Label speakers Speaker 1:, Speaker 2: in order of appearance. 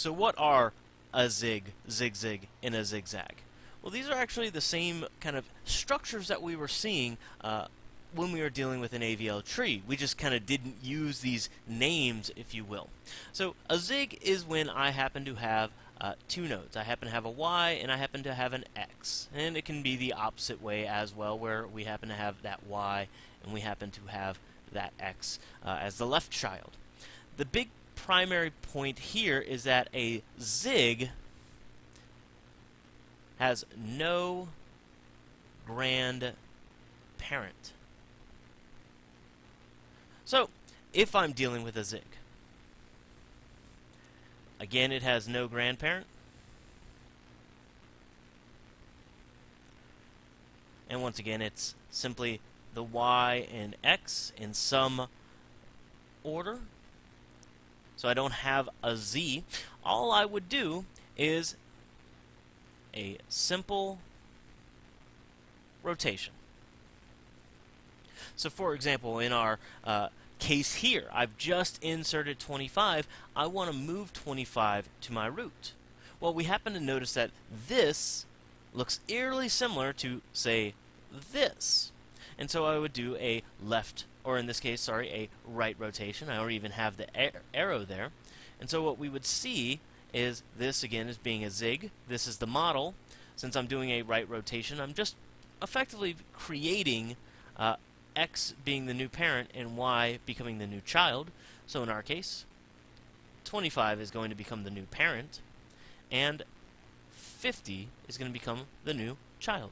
Speaker 1: So what are a zig, zig-zig, and a zigzag? Well, these are actually the same kind of structures that we were seeing uh, when we were dealing with an AVL tree. We just kind of didn't use these names, if you will. So a zig is when I happen to have uh, two nodes. I happen to have a y and I happen to have an x. And it can be the opposite way as well, where we happen to have that y and we happen to have that x uh, as the left child. The big primary point here is that a zig has no grandparent. So, if I'm dealing with a zig, again, it has no grandparent. And once again, it's simply the y and x in some order. So I don't have a z. All I would do is a simple rotation. So for example, in our uh, case here, I've just inserted 25. I want to move 25 to my root. Well, we happen to notice that this looks eerily similar to, say, this. And so I would do a left, or in this case, sorry, a right rotation. I already even have the arrow there. And so what we would see is this again is being a zig. This is the model. Since I'm doing a right rotation, I'm just effectively creating uh, x being the new parent and y becoming the new child. So in our case, 25 is going to become the new parent, and 50 is going to become the new child.